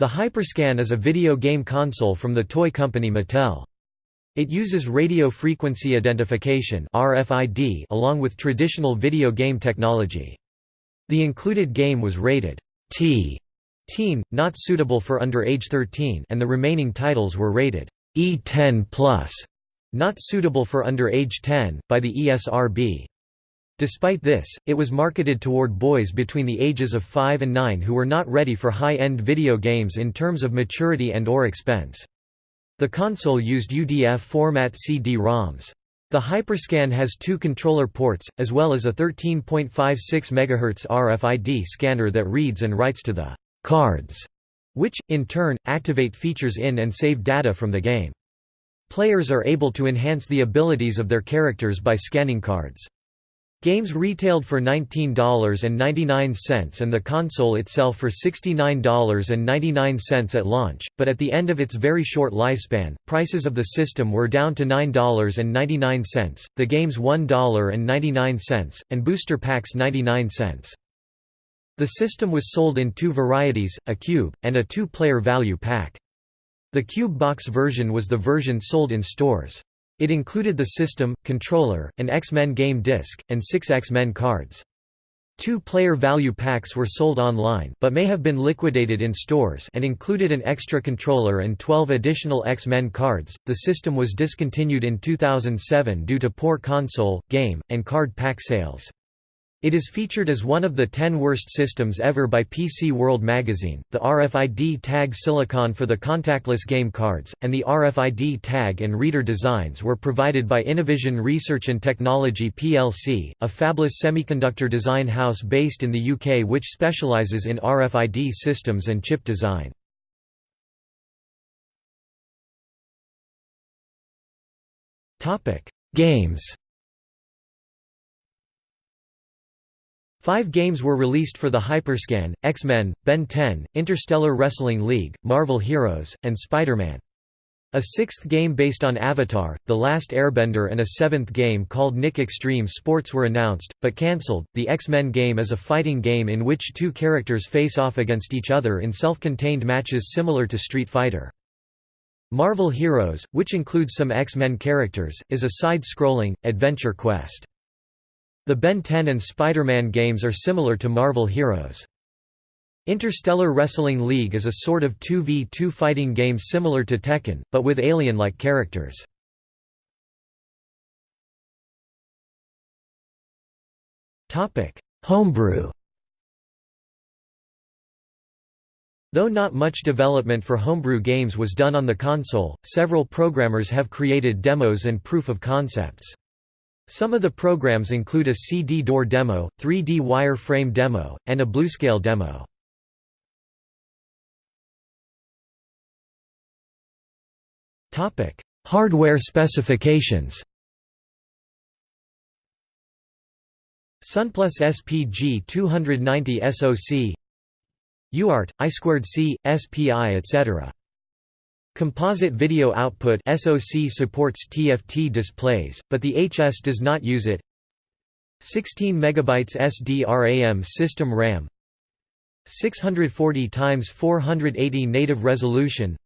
The Hyperscan is a video game console from the toy company Mattel. It uses radio frequency identification RFID along with traditional video game technology. The included game was rated T teen, not suitable for under age 13 and the remaining titles were rated E10+, not suitable for under age 10, by the ESRB. Despite this, it was marketed toward boys between the ages of 5 and 9 who were not ready for high-end video games in terms of maturity and or expense. The console used UDF format CD-ROMs. The Hyperscan has two controller ports, as well as a 13.56 MHz RFID scanner that reads and writes to the cards, which, in turn, activate features in and save data from the game. Players are able to enhance the abilities of their characters by scanning cards. Games retailed for $19.99 and the console itself for $69.99 at launch, but at the end of its very short lifespan, prices of the system were down to $9.99, the games $1.99, and booster packs 99 cents. The system was sold in two varieties, a cube, and a two-player value pack. The cube box version was the version sold in stores. It included the system, controller, an X-Men game disc, and six X-Men cards. Two-player value packs were sold online but may have been liquidated in stores and included an extra controller and 12 additional X-Men cards. The system was discontinued in 2007 due to poor console, game, and card pack sales. It is featured as one of the 10 worst systems ever by PC World magazine. The RFID tag silicon for the contactless game cards, and the RFID tag and reader designs were provided by Innovision Research and Technology plc, a fabless semiconductor design house based in the UK which specialises in RFID systems and chip design. Games Five games were released for the Hyperscan, X-Men, Ben 10, Interstellar Wrestling League, Marvel Heroes, and Spider-Man. A sixth game based on Avatar, The Last Airbender and a seventh game called Nick Extreme Sports were announced, but cancelled. The X-Men game is a fighting game in which two characters face off against each other in self-contained matches similar to Street Fighter. Marvel Heroes, which includes some X-Men characters, is a side-scrolling, adventure quest. The Ben 10 and Spider-Man games are similar to Marvel Heroes. Interstellar Wrestling League is a sort of 2v2 fighting game similar to Tekken, but with alien-like characters. Homebrew Though not much development for homebrew games was done on the console, several programmers have created demos and proof of concepts. Some of the programs include a CD door demo, 3D wireframe demo, and a bluescale demo. Hardware specifications Sunplus SPG 290 SoC UART, I2C, SPI etc. Composite Video Output SoC supports TFT displays, but the HS does not use it. 16 MB SDRAM system RAM. 640 x 480 native resolution.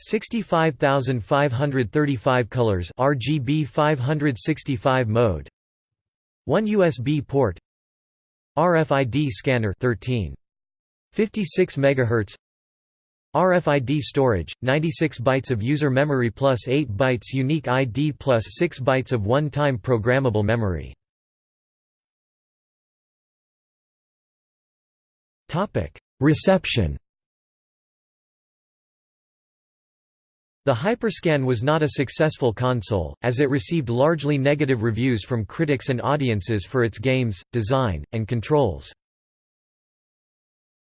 65535 colors RGB 565 mode. 1 USB port. RFID scanner 13 56 MHz RFID storage, 96 bytes of user memory plus 8 bytes unique ID plus 6 bytes of one-time programmable memory. Reception The Hyperscan was not a successful console, as it received largely negative reviews from critics and audiences for its games, design, and controls.